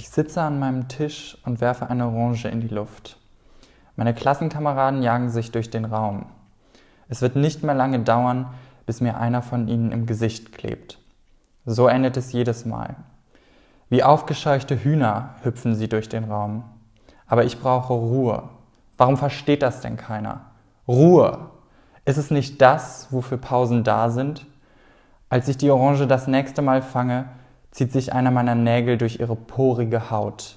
Ich sitze an meinem Tisch und werfe eine Orange in die Luft. Meine Klassenkameraden jagen sich durch den Raum. Es wird nicht mehr lange dauern, bis mir einer von ihnen im Gesicht klebt. So endet es jedes Mal. Wie aufgescheuchte Hühner hüpfen sie durch den Raum. Aber ich brauche Ruhe. Warum versteht das denn keiner? Ruhe! Ist es nicht das, wofür Pausen da sind? Als ich die Orange das nächste Mal fange, zieht sich einer meiner Nägel durch ihre porige Haut.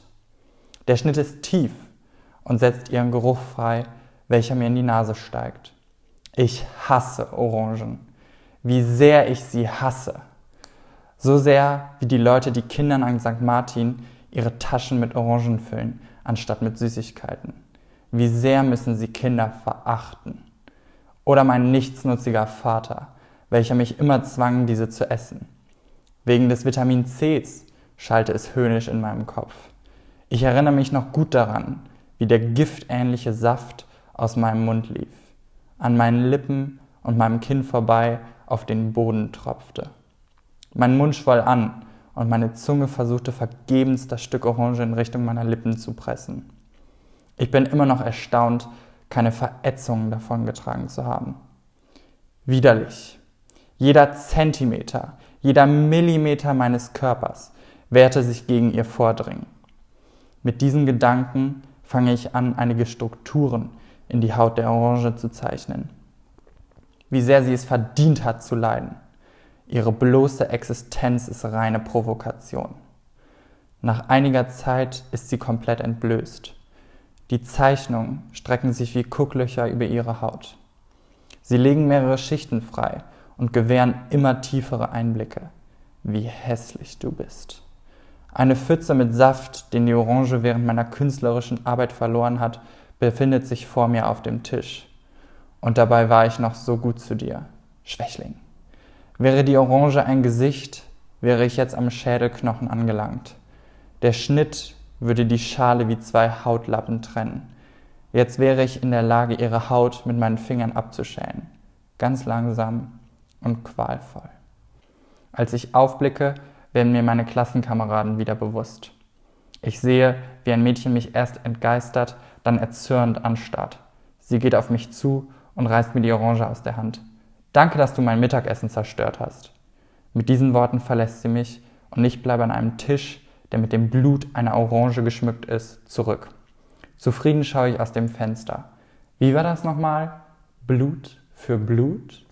Der Schnitt ist tief und setzt ihren Geruch frei, welcher mir in die Nase steigt. Ich hasse Orangen. Wie sehr ich sie hasse. So sehr, wie die Leute, die Kindern an St. Martin ihre Taschen mit Orangen füllen, anstatt mit Süßigkeiten. Wie sehr müssen sie Kinder verachten. Oder mein nichtsnutziger Vater, welcher mich immer zwang, diese zu essen. Wegen des Vitamin Cs schallte es höhnisch in meinem Kopf. Ich erinnere mich noch gut daran, wie der giftähnliche Saft aus meinem Mund lief, an meinen Lippen und meinem Kinn vorbei auf den Boden tropfte. Mein Mund schwoll an und meine Zunge versuchte vergebens das Stück Orange in Richtung meiner Lippen zu pressen. Ich bin immer noch erstaunt, keine Verätzungen davongetragen zu haben. Widerlich. Jeder Zentimeter, jeder Millimeter meines Körpers wehrte sich gegen ihr Vordringen. Mit diesen Gedanken fange ich an, einige Strukturen in die Haut der Orange zu zeichnen. Wie sehr sie es verdient hat zu leiden. Ihre bloße Existenz ist reine Provokation. Nach einiger Zeit ist sie komplett entblößt. Die Zeichnungen strecken sich wie Kucklöcher über ihre Haut. Sie legen mehrere Schichten frei und gewähren immer tiefere Einblicke. Wie hässlich du bist. Eine Pfütze mit Saft, den die Orange während meiner künstlerischen Arbeit verloren hat, befindet sich vor mir auf dem Tisch. Und dabei war ich noch so gut zu dir, Schwächling. Wäre die Orange ein Gesicht, wäre ich jetzt am Schädelknochen angelangt. Der Schnitt würde die Schale wie zwei Hautlappen trennen. Jetzt wäre ich in der Lage, ihre Haut mit meinen Fingern abzuschälen. Ganz langsam und qualvoll. Als ich aufblicke, werden mir meine Klassenkameraden wieder bewusst. Ich sehe, wie ein Mädchen mich erst entgeistert, dann erzürnt anstarrt. Sie geht auf mich zu und reißt mir die Orange aus der Hand. Danke, dass du mein Mittagessen zerstört hast. Mit diesen Worten verlässt sie mich und ich bleibe an einem Tisch, der mit dem Blut einer Orange geschmückt ist, zurück. Zufrieden schaue ich aus dem Fenster. Wie war das nochmal? Blut für Blut?